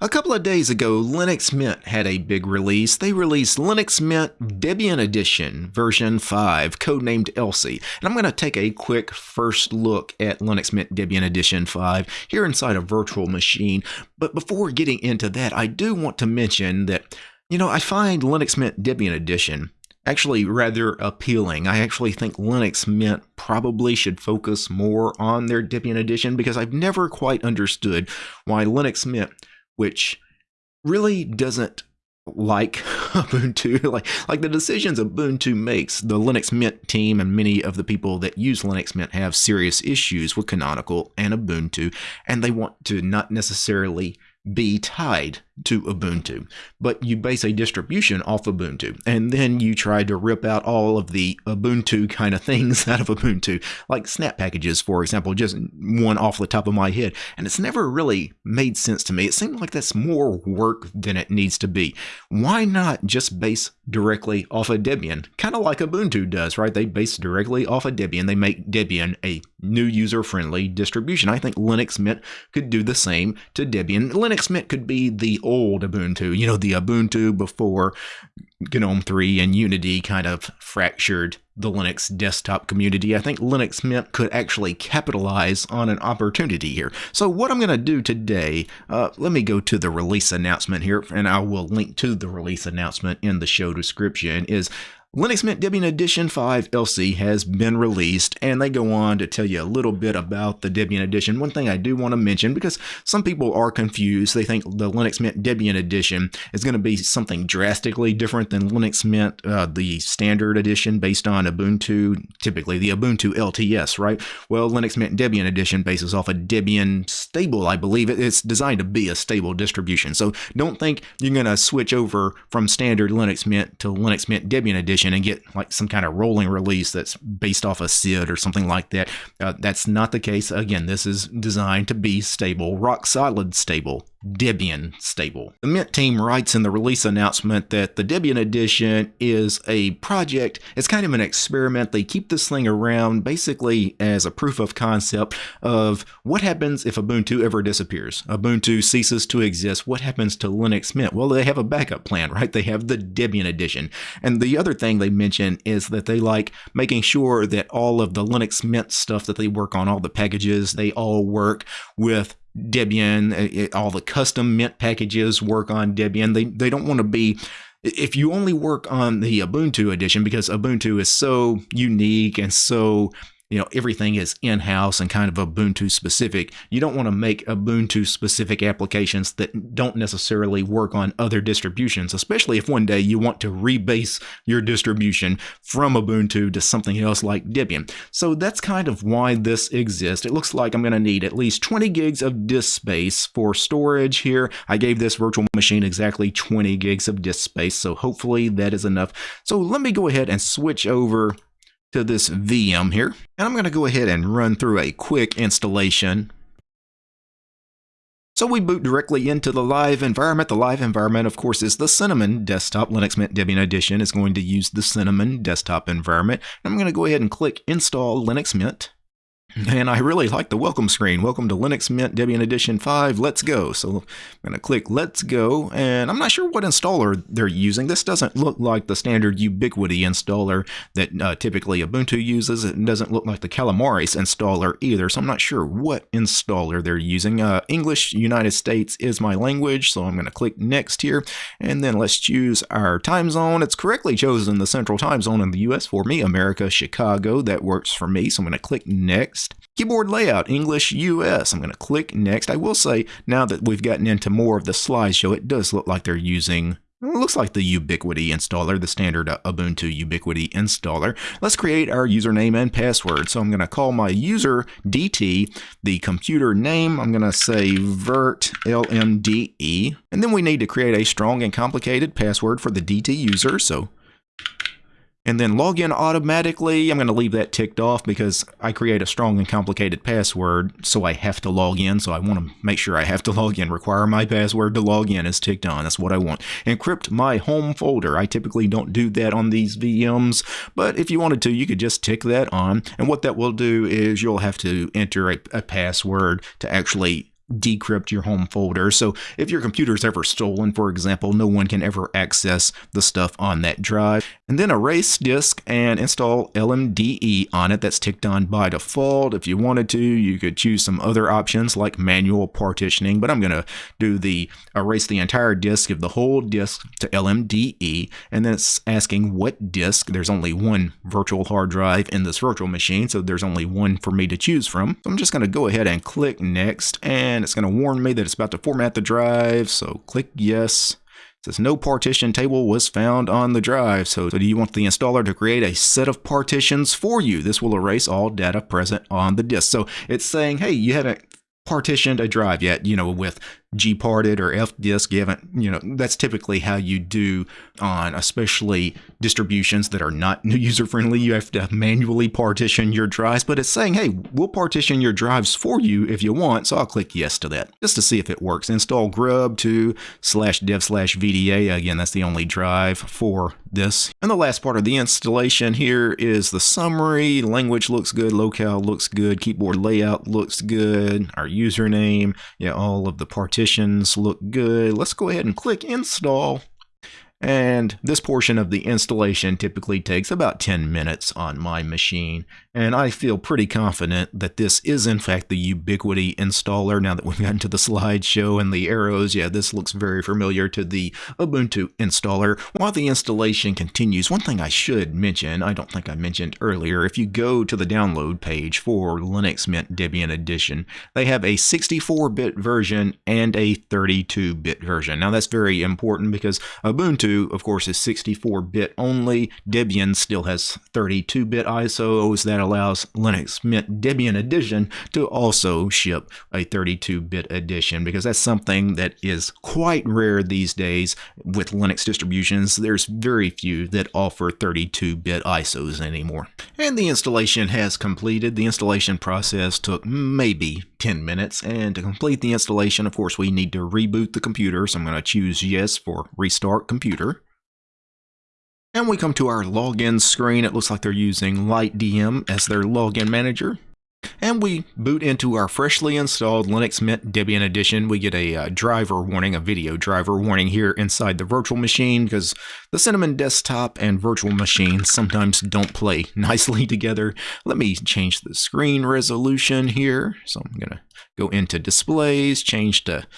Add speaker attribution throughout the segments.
Speaker 1: A couple of days ago, Linux Mint had a big release. They released Linux Mint Debian Edition version 5, codenamed Elsie. And I'm going to take a quick first look at Linux Mint Debian Edition 5 here inside a virtual machine. But before getting into that, I do want to mention that, you know, I find Linux Mint Debian Edition actually rather appealing. I actually think Linux Mint probably should focus more on their Debian edition because I've never quite understood why Linux Mint which really doesn't like Ubuntu, like like the decisions Ubuntu makes, the Linux Mint team and many of the people that use Linux Mint have serious issues with Canonical and Ubuntu, and they want to not necessarily be tied to Ubuntu, but you base a distribution off Ubuntu, and then you try to rip out all of the Ubuntu kind of things out of Ubuntu, like snap packages, for example, just one off the top of my head. And it's never really made sense to me. It seemed like that's more work than it needs to be. Why not just base directly off of Debian? Kind of like Ubuntu does, right? They base directly off of Debian. They make Debian a new user friendly distribution. I think Linux Mint could do the same to Debian. Linux Mint could be the old Ubuntu, you know, the Ubuntu before GNOME 3 and Unity kind of fractured the Linux desktop community. I think Linux Mint could actually capitalize on an opportunity here. So what I'm going to do today, uh, let me go to the release announcement here, and I will link to the release announcement in the show description, is Linux Mint Debian Edition 5 Elsie has been released, and they go on to tell you a little bit about the Debian Edition. One thing I do want to mention, because some people are confused, they think the Linux Mint Debian Edition is going to be something drastically different than Linux Mint, uh, the standard edition based on Ubuntu, typically the Ubuntu LTS, right? Well, Linux Mint Debian Edition bases off a Debian stable, I believe. It's designed to be a stable distribution. So don't think you're going to switch over from standard Linux Mint to Linux Mint Debian Edition and get like some kind of rolling release that's based off a SID or something like that. Uh, that's not the case. Again, this is designed to be stable, rock solid stable. Debian stable. The Mint team writes in the release announcement that the Debian edition is a project, it's kind of an experiment. They keep this thing around basically as a proof of concept of what happens if Ubuntu ever disappears. Ubuntu ceases to exist. What happens to Linux Mint? Well, they have a backup plan, right? They have the Debian edition. And the other thing they mention is that they like making sure that all of the Linux Mint stuff that they work on, all the packages, they all work with Debian, it, all the custom Mint packages work on Debian. They they don't want to be if you only work on the Ubuntu edition because Ubuntu is so unique and so you know everything is in-house and kind of ubuntu specific. You don't want to make ubuntu specific applications that don't necessarily work on other distributions especially if one day you want to rebase your distribution from ubuntu to something else like debian. So that's kind of why this exists. It looks like i'm going to need at least 20 gigs of disk space for storage here. I gave this virtual machine exactly 20 gigs of disk space so hopefully that is enough. So let me go ahead and switch over to this VM here. And I'm going to go ahead and run through a quick installation. So we boot directly into the live environment. The live environment, of course, is the Cinnamon desktop. Linux Mint Debian Edition is going to use the Cinnamon desktop environment. I'm going to go ahead and click Install Linux Mint. And I really like the welcome screen. Welcome to Linux Mint Debian Edition 5. Let's go. So I'm going to click Let's Go. And I'm not sure what installer they're using. This doesn't look like the standard Ubiquity installer that uh, typically Ubuntu uses. It doesn't look like the Calamares installer either. So I'm not sure what installer they're using. Uh, English United States is my language. So I'm going to click Next here. And then let's choose our time zone. It's correctly chosen the central time zone in the US for me, America, Chicago. That works for me. So I'm going to click Next next. Keyboard layout, English US. I'm going to click next. I will say now that we've gotten into more of the slideshow, it does look like they're using it looks like the Ubiquity installer, the standard uh, Ubuntu Ubiquity installer. Let's create our username and password. So I'm going to call my user DT, the computer name. I'm going to say vert LMDE. And then we need to create a strong and complicated password for the DT user. So and then log in automatically. I'm going to leave that ticked off because I create a strong and complicated password, so I have to log in. So I want to make sure I have to log in. Require my password to log in is ticked on. That's what I want. Encrypt my home folder. I typically don't do that on these VMs, but if you wanted to, you could just tick that on. And what that will do is you'll have to enter a, a password to actually decrypt your home folder. So if your computer is ever stolen, for example, no one can ever access the stuff on that drive. And then erase disk and install LMDE on it. That's ticked on by default. If you wanted to, you could choose some other options like manual partitioning, but I'm going to do the erase the entire disk of the whole disk to LMDE. And then it's asking what disk. There's only one virtual hard drive in this virtual machine, so there's only one for me to choose from. So I'm just going to go ahead and click next and and it's going to warn me that it's about to format the drive. So click yes. It says no partition table was found on the drive. So, so do you want the installer to create a set of partitions for you? This will erase all data present on the disk. So it's saying, hey, you haven't partitioned a drive yet, you know, with gparted or fdisk. Haven't, you know, that's typically how you do on especially distributions that are not user friendly. You have to manually partition your drives, but it's saying, hey, we'll partition your drives for you if you want. So I'll click yes to that just to see if it works. Install grub to slash dev slash VDA. Again, that's the only drive for this. And the last part of the installation here is the summary. Language looks good, locale looks good, keyboard layout looks good, our username, yeah, all of the partitions look good. Let's go ahead and click install. And this portion of the installation typically takes about 10 minutes on my machine. And I feel pretty confident that this is in fact the Ubiquity installer. Now that we've gotten to the slideshow and the arrows, yeah, this looks very familiar to the Ubuntu installer. While the installation continues, one thing I should mention, I don't think I mentioned earlier, if you go to the download page for Linux Mint Debian Edition, they have a 64-bit version and a 32-bit version. Now that's very important because Ubuntu, of course, is 64-bit only. Debian still has 32-bit ISOs that allows Linux Mint Debian Edition to also ship a 32-bit edition because that's something that is quite rare these days with Linux distributions. There's very few that offer 32-bit ISOs anymore. And the installation has completed. The installation process took maybe 10 minutes and to complete the installation of course we need to reboot the computer so I'm going to choose yes for restart computer and we come to our login screen. It looks like they're using LightDM as their login manager. And we boot into our freshly installed Linux Mint Debian Edition. We get a uh, driver warning, a video driver warning here inside the virtual machine because the Cinnamon desktop and virtual machine sometimes don't play nicely together. Let me change the screen resolution here. So I'm going to go into displays, change to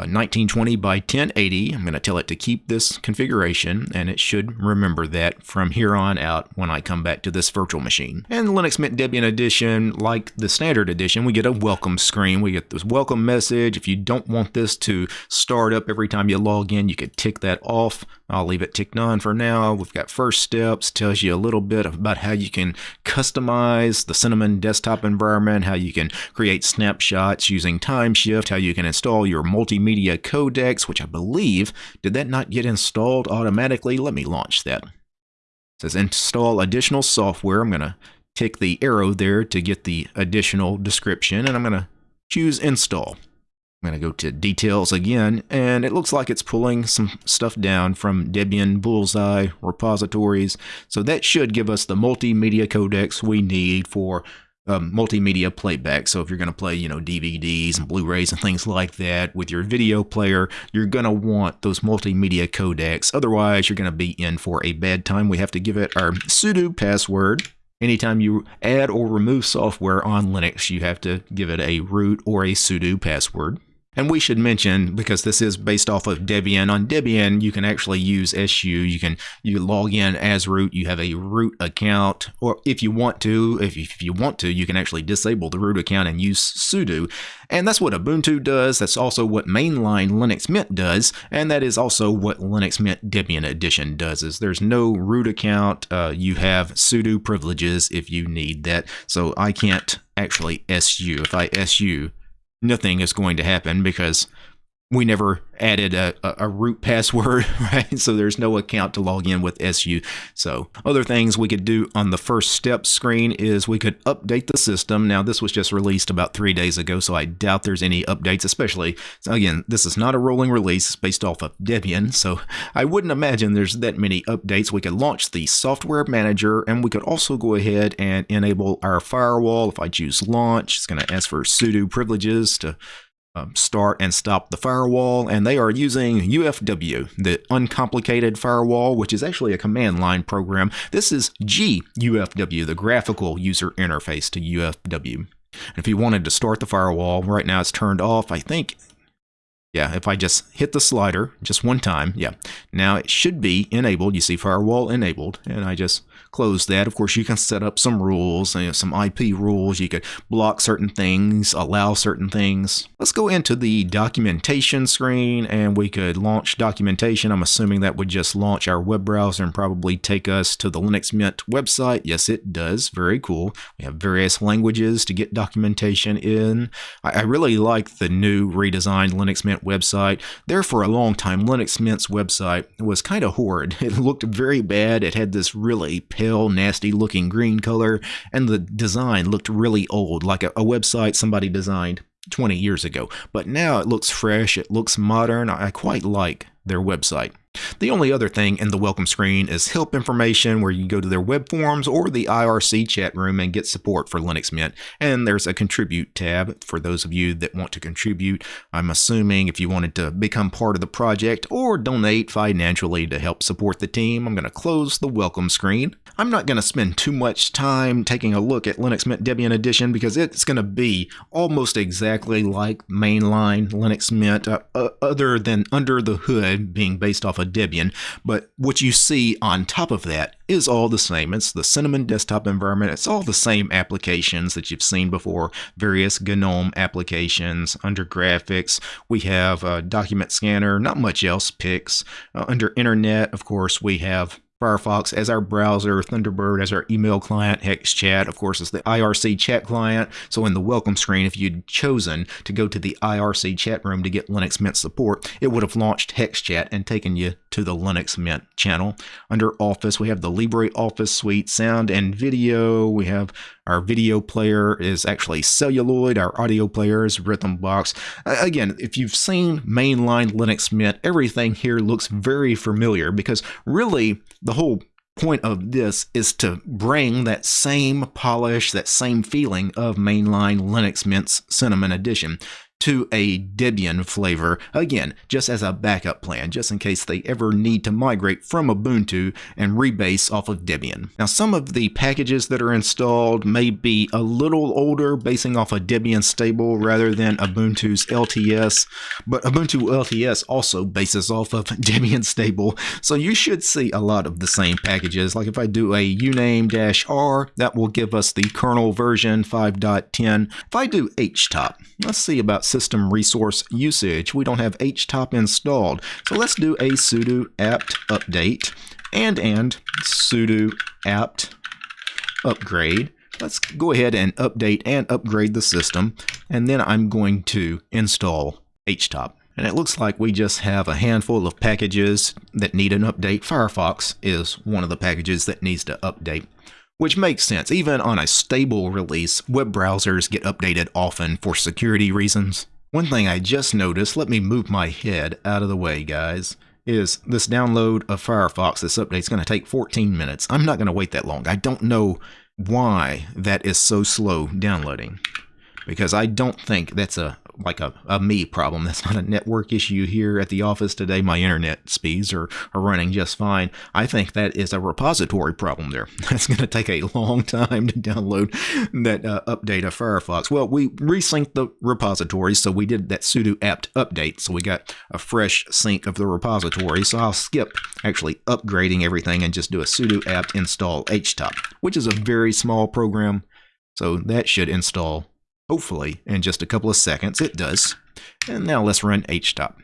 Speaker 1: 1920 uh, by 1080. I'm going to tell it to keep this configuration, and it should remember that from here on out when I come back to this virtual machine. And Linux Mint Debian Edition, like the standard edition, we get a welcome screen. We get this welcome message. If you don't want this to start up every time you log in, you could tick that off. I'll leave it ticked on for now. We've got first steps, tells you a little bit about how you can customize the Cinnamon desktop environment, how you can create snapshots using TimeShift, how you can install your multimedia codecs, which I believe, did that not get installed automatically? Let me launch that. It says install additional software. I'm going to tick the arrow there to get the additional description, and I'm going to choose install. I'm going to go to details again, and it looks like it's pulling some stuff down from Debian Bullseye repositories. So that should give us the multimedia codecs we need for um, multimedia playback. So if you're going to play, you know, DVDs and Blu-rays and things like that with your video player, you're going to want those multimedia codecs. Otherwise, you're going to be in for a bad time. We have to give it our sudo password. Anytime you add or remove software on Linux, you have to give it a root or a sudo password. And we should mention, because this is based off of Debian, on Debian you can actually use SU. You can you log in as root. You have a root account, or if you want to, if, if you want to, you can actually disable the root account and use sudo. And that's what Ubuntu does. That's also what mainline Linux Mint does, and that is also what Linux Mint Debian Edition does. Is there's no root account. Uh, you have sudo privileges if you need that. So I can't actually SU. If I SU, nothing is going to happen because we never added a, a, root password, right? So there's no account to log in with SU. So other things we could do on the first step screen is we could update the system. Now this was just released about three days ago, so I doubt there's any updates, especially, again, this is not a rolling release it's based off of Debian, so I wouldn't imagine there's that many updates. We could launch the software manager, and we could also go ahead and enable our firewall. If I choose launch, it's going to ask for sudo privileges to um, start and stop the firewall, and they are using UFW, the uncomplicated firewall, which is actually a command line program. This is GUFW, the graphical user interface to UFW. And if you wanted to start the firewall, right now it's turned off. I think yeah, if I just hit the slider just one time, yeah, now it should be enabled. You see firewall enabled, and I just close that. Of course, you can set up some rules, you know, some IP rules. You could block certain things, allow certain things. Let's go into the documentation screen, and we could launch documentation. I'm assuming that would just launch our web browser and probably take us to the Linux Mint website. Yes, it does. Very cool. We have various languages to get documentation in. I, I really like the new redesigned Linux Mint website. There for a long time, Linux Mint's website was kind of horrid. It looked very bad. It had this really pale, nasty looking green color, and the design looked really old, like a, a website somebody designed 20 years ago. But now it looks fresh, it looks modern. I quite like their website. The only other thing in the welcome screen is help information where you go to their web forums or the IRC chat room and get support for Linux Mint. And there's a contribute tab for those of you that want to contribute. I'm assuming if you wanted to become part of the project or donate financially to help support the team, I'm going to close the welcome screen. I'm not going to spend too much time taking a look at Linux Mint Debian Edition because it's going to be almost exactly like mainline Linux Mint, uh, uh, other than under the hood being based off of Debian. But what you see on top of that is all the same. It's the Cinnamon desktop environment. It's all the same applications that you've seen before, various GNOME applications. Under graphics, we have a document scanner, not much else, Pix. Uh, under internet, of course, we have Firefox as our browser, Thunderbird as our email client, HexChat, of course, is the IRC chat client. So in the welcome screen, if you'd chosen to go to the IRC chat room to get Linux Mint support, it would have launched HexChat and taken you to the Linux Mint channel. Under Office, we have the LibreOffice suite, sound and video. We have our video player is actually celluloid. Our audio player is Rhythmbox. Again, if you've seen mainline Linux Mint, everything here looks very familiar because really the whole point of this is to bring that same polish, that same feeling of mainline Linux Mint's Cinnamon Edition to a Debian flavor, again, just as a backup plan, just in case they ever need to migrate from Ubuntu and rebase off of Debian. Now, some of the packages that are installed may be a little older, basing off a Debian stable rather than Ubuntu's LTS, but Ubuntu LTS also bases off of Debian stable, so you should see a lot of the same packages. Like if I do a uname-r, that will give us the kernel version 5.10. If I do htop, let's see about system resource usage. We don't have htop installed. So let's do a sudo apt update and and sudo apt upgrade. Let's go ahead and update and upgrade the system. And then I'm going to install htop. And it looks like we just have a handful of packages that need an update. Firefox is one of the packages that needs to update which makes sense. Even on a stable release, web browsers get updated often for security reasons. One thing I just noticed, let me move my head out of the way, guys, is this download of Firefox, this update is going to take 14 minutes. I'm not going to wait that long. I don't know why that is so slow downloading because I don't think that's a like a, a me problem. That's not a network issue here at the office today. My internet speeds are, are running just fine. I think that is a repository problem there. That's going to take a long time to download that uh, update of Firefox. Well, we resynced the repository, so we did that sudo apt update. So we got a fresh sync of the repository. So I'll skip actually upgrading everything and just do a sudo apt install htop, which is a very small program. So that should install Hopefully, in just a couple of seconds, it does. And now let's run htop.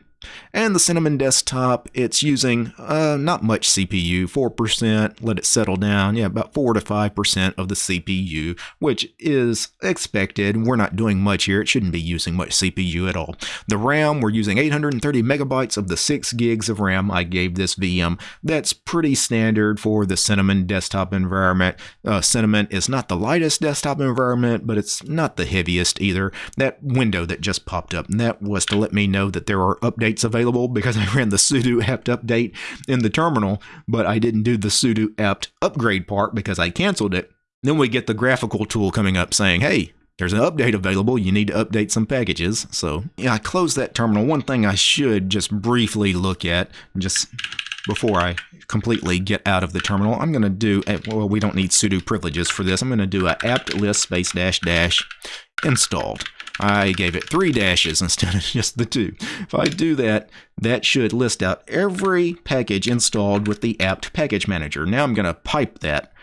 Speaker 1: And the Cinnamon desktop, it's using uh, not much CPU, 4%, let it settle down, yeah, about 4 to 5% of the CPU, which is expected. We're not doing much here, it shouldn't be using much CPU at all. The RAM, we're using 830 megabytes of the 6 gigs of RAM I gave this VM. That's pretty standard for the Cinnamon desktop environment. Uh, Cinnamon is not the lightest desktop environment, but it's not the heaviest either. That window that just popped up, that was to let me know that there are updates updates available because I ran the sudo apt update in the terminal, but I didn't do the sudo apt upgrade part because I canceled it. Then we get the graphical tool coming up saying, hey, there's an update available. You need to update some packages. So yeah, I closed that terminal. One thing I should just briefly look at, just before I completely get out of the terminal, I'm going to do, a, well, we don't need sudo privileges for this. I'm going to do a apt list space dash dash installed. I gave it three dashes instead of just the two. If I do that, that should list out every package installed with the apt package manager. Now I'm going to pipe that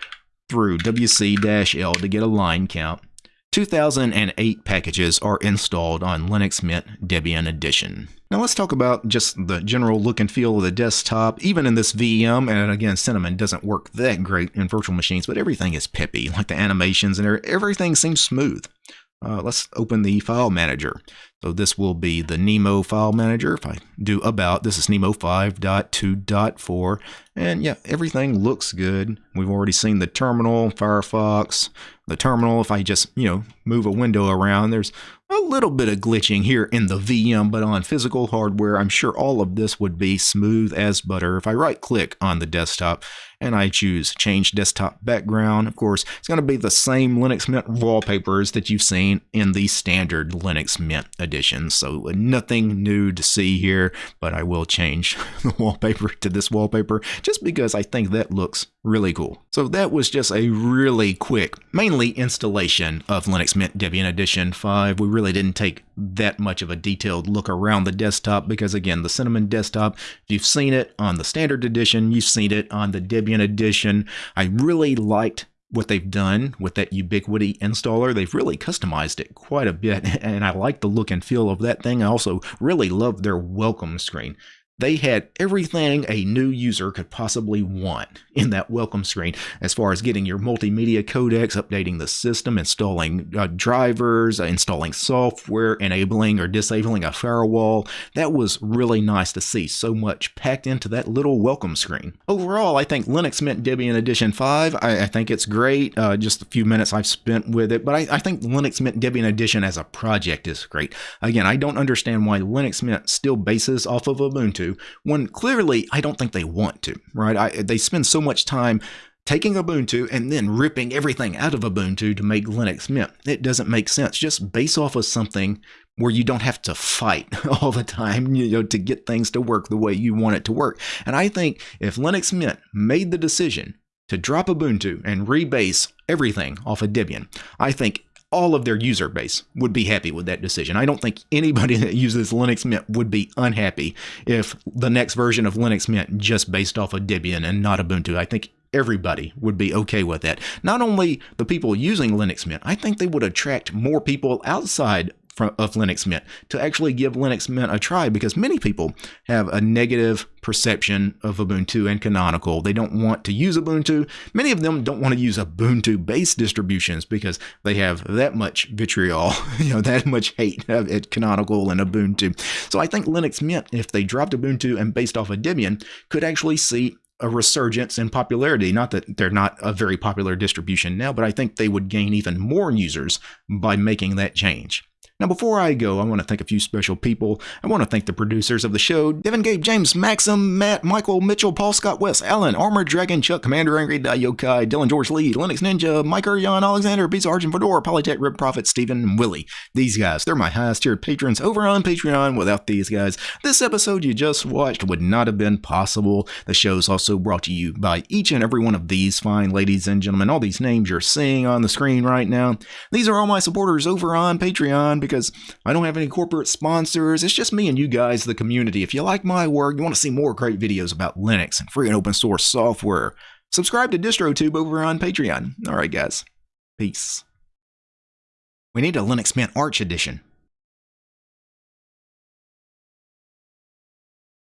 Speaker 1: through wc-l to get a line count. 2008 packages are installed on Linux Mint Debian Edition. Now let's talk about just the general look and feel of the desktop. Even in this VM, and again, Cinnamon doesn't work that great in virtual machines, but everything is peppy, like the animations and everything seems smooth. Uh, let's open the file manager. So this will be the Nemo file manager. If I do about, this is Nemo 5.2.4. And yeah, everything looks good. We've already seen the terminal, Firefox, the terminal. If I just, you know, move a window around, there's a little bit of glitching here in the VM, but on physical hardware, I'm sure all of this would be smooth as butter. If I right click on the desktop and I choose change desktop background, of course, it's going to be the same Linux Mint wallpapers that you've seen in the standard Linux Mint edition. So uh, nothing new to see here, but I will change the wallpaper to this wallpaper just because I think that looks really cool. So that was just a really quick, mainly installation of Linux Mint Debian Edition 5. We really didn't take that much of a detailed look around the desktop because again, the Cinnamon desktop, if you've seen it on the standard edition, you've seen it on the Debian edition. I really liked what they've done with that Ubiquity installer. They've really customized it quite a bit, and I like the look and feel of that thing. I also really love their welcome screen. They had everything a new user could possibly want in that welcome screen as far as getting your multimedia codecs, updating the system, installing uh, drivers, uh, installing software, enabling or disabling a firewall. That was really nice to see so much packed into that little welcome screen. Overall, I think Linux Mint Debian Edition 5, I, I think it's great. Uh, just a few minutes I've spent with it, but I, I think Linux Mint Debian Edition as a project is great. Again, I don't understand why Linux Mint still bases off of Ubuntu when clearly I don't think they want to, right? I, they spend so much time taking Ubuntu and then ripping everything out of Ubuntu to make Linux Mint. It doesn't make sense. Just base off of something where you don't have to fight all the time, you know, to get things to work the way you want it to work. And I think if Linux Mint made the decision to drop Ubuntu and rebase everything off of Debian, I think all of their user base would be happy with that decision. I don't think anybody that uses Linux Mint would be unhappy if the next version of Linux Mint just based off of Debian and not Ubuntu. I think everybody would be okay with that. Not only the people using Linux Mint, I think they would attract more people outside of Linux Mint to actually give Linux Mint a try because many people have a negative perception of Ubuntu and Canonical. They don't want to use Ubuntu. Many of them don't want to use Ubuntu based distributions because they have that much vitriol, you know, that much hate at Canonical and Ubuntu. So I think Linux Mint, if they dropped Ubuntu and based off of Debian, could actually see a resurgence in popularity. Not that they're not a very popular distribution now, but I think they would gain even more users by making that change. Now, before I go, I want to thank a few special people. I want to thank the producers of the show Devin, Gabe, James, Maxim, Matt, Michael, Mitchell, Paul, Scott, West, Alan, Armored Dragon, Chuck, Commander Angry, Yokai, Dylan, George Lee, Linux Ninja, Mike, Jan, Alexander, Pizza Argent, Fedora, Polytech, Rip Prophet, Stephen, and Willie. These guys, they're my highest tiered patrons over on Patreon. Without these guys, this episode you just watched would not have been possible. The show is also brought to you by each and every one of these fine ladies and gentlemen. All these names you're seeing on the screen right now. These are all my supporters over on Patreon because I don't have any corporate sponsors. It's just me and you guys, the community. If you like my work, you want to see more great videos about Linux and free and open source software, subscribe to DistroTube over on Patreon. All right, guys. Peace. We need a Linux Mint Arch edition.